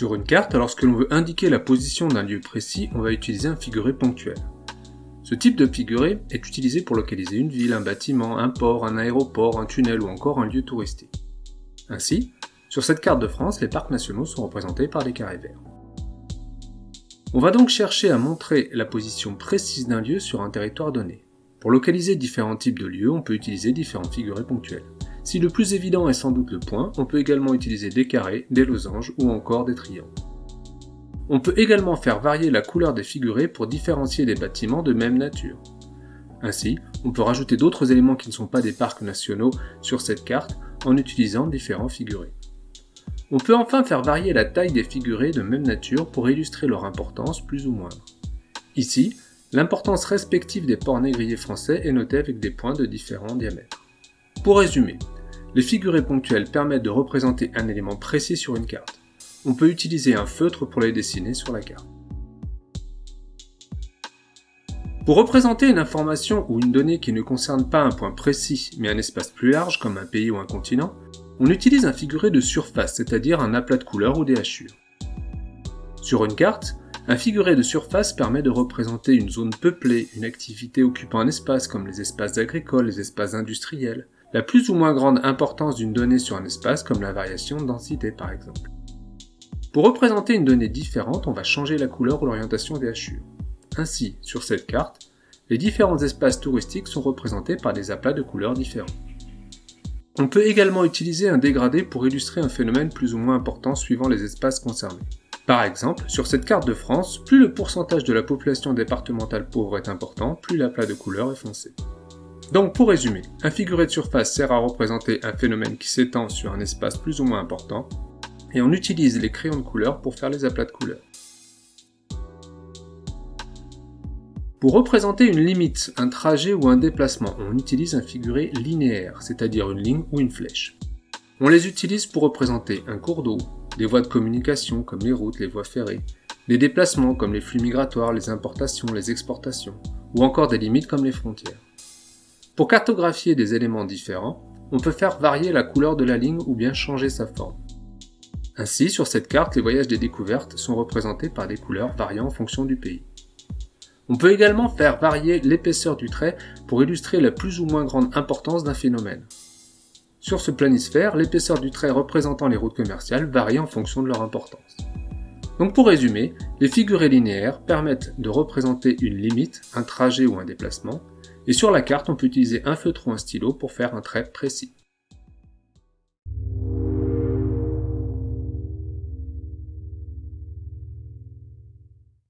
Sur une carte, lorsque l'on veut indiquer la position d'un lieu précis, on va utiliser un figuré ponctuel. Ce type de figuré est utilisé pour localiser une ville, un bâtiment, un port, un aéroport, un tunnel ou encore un lieu touristique. Ainsi, sur cette carte de France, les parcs nationaux sont représentés par des carrés verts. On va donc chercher à montrer la position précise d'un lieu sur un territoire donné. Pour localiser différents types de lieux, on peut utiliser différents figurés ponctuels. Si le plus évident est sans doute le point, on peut également utiliser des carrés, des losanges ou encore des triangles. On peut également faire varier la couleur des figurés pour différencier des bâtiments de même nature. Ainsi, on peut rajouter d'autres éléments qui ne sont pas des parcs nationaux sur cette carte en utilisant différents figurés. On peut enfin faire varier la taille des figurés de même nature pour illustrer leur importance plus ou moindre. Ici, l'importance respective des ports négriers français est notée avec des points de différents diamètres. Pour résumer, les figurés ponctuels permettent de représenter un élément précis sur une carte. On peut utiliser un feutre pour les dessiner sur la carte. Pour représenter une information ou une donnée qui ne concerne pas un point précis, mais un espace plus large comme un pays ou un continent, on utilise un figuré de surface, c'est-à-dire un aplat de couleurs ou des hachures. Sur une carte, un figuré de surface permet de représenter une zone peuplée, une activité occupant un espace comme les espaces agricoles, les espaces industriels, la plus ou moins grande importance d'une donnée sur un espace comme la variation de densité par exemple. Pour représenter une donnée différente, on va changer la couleur ou l'orientation des hachures. Ainsi, sur cette carte, les différents espaces touristiques sont représentés par des aplats de couleurs différents. On peut également utiliser un dégradé pour illustrer un phénomène plus ou moins important suivant les espaces concernés. Par exemple, sur cette carte de France, plus le pourcentage de la population départementale pauvre est important, plus l'aplat de couleur est foncé. Donc pour résumer, un figuré de surface sert à représenter un phénomène qui s'étend sur un espace plus ou moins important, et on utilise les crayons de couleur pour faire les aplats de couleurs. Pour représenter une limite, un trajet ou un déplacement, on utilise un figuré linéaire, c'est-à-dire une ligne ou une flèche. On les utilise pour représenter un cours d'eau, des voies de communication comme les routes, les voies ferrées, des déplacements comme les flux migratoires, les importations, les exportations, ou encore des limites comme les frontières. Pour cartographier des éléments différents, on peut faire varier la couleur de la ligne ou bien changer sa forme. Ainsi, sur cette carte, les voyages des découvertes sont représentés par des couleurs variant en fonction du pays. On peut également faire varier l'épaisseur du trait pour illustrer la plus ou moins grande importance d'un phénomène. Sur ce planisphère, l'épaisseur du trait représentant les routes commerciales varie en fonction de leur importance. Donc pour résumer, les figurés linéaires permettent de représenter une limite, un trajet ou un déplacement, et sur la carte, on peut utiliser un feutre ou un stylo pour faire un trait précis.